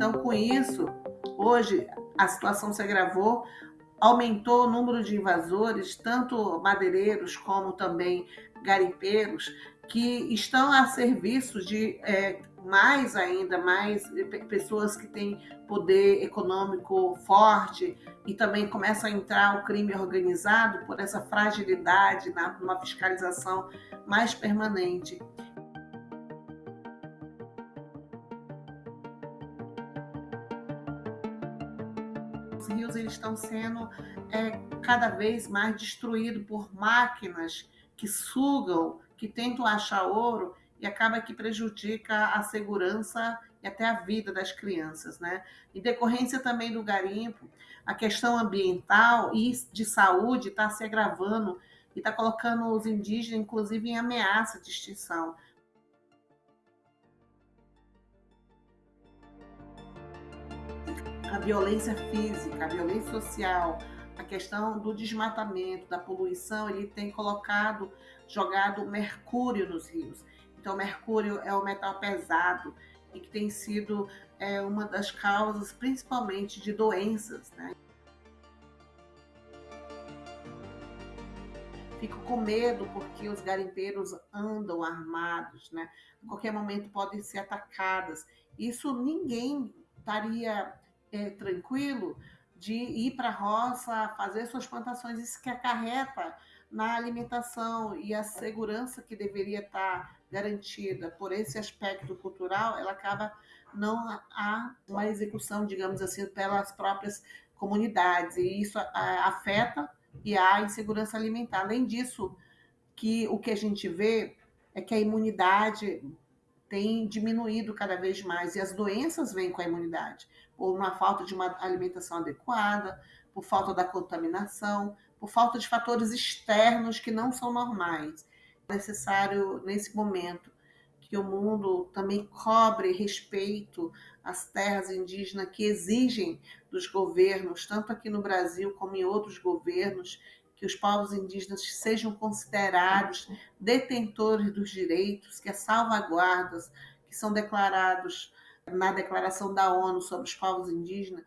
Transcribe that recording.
Então, com isso, hoje a situação se agravou, aumentou o número de invasores, tanto madeireiros como também garimpeiros, que estão a serviço de é, mais ainda, mais pessoas que têm poder econômico forte e também começa a entrar o crime organizado por essa fragilidade na, numa fiscalização mais permanente. Os rios eles estão sendo é, cada vez mais destruídos por máquinas que sugam, que tentam achar ouro e acaba que prejudica a segurança e até a vida das crianças, né? Em decorrência também do garimpo, a questão ambiental e de saúde está se agravando e está colocando os indígenas, inclusive, em ameaça de extinção. A violência física, a violência social, a questão do desmatamento, da poluição, ele tem colocado, jogado mercúrio nos rios. Então, mercúrio é o metal pesado e que tem sido é, uma das causas, principalmente, de doenças. Né? Fico com medo porque os garimpeiros andam armados, né? A qualquer momento podem ser atacadas. Isso ninguém estaria é, tranquilo de ir para a roça, fazer suas plantações. Isso que acarreta na alimentação e a segurança que deveria estar garantida por esse aspecto cultural, ela acaba não há uma execução, digamos assim, pelas próprias comunidades e isso afeta e há insegurança alimentar. Além disso, que o que a gente vê é que a imunidade tem diminuído cada vez mais e as doenças vêm com a imunidade, por uma falta de uma alimentação adequada, por falta da contaminação, por falta de fatores externos que não são normais. É necessário, nesse momento, que o mundo também cobre respeito às terras indígenas que exigem dos governos, tanto aqui no Brasil como em outros governos, que os povos indígenas sejam considerados detentores dos direitos, que as salvaguardas que são declarados na Declaração da ONU sobre os povos indígenas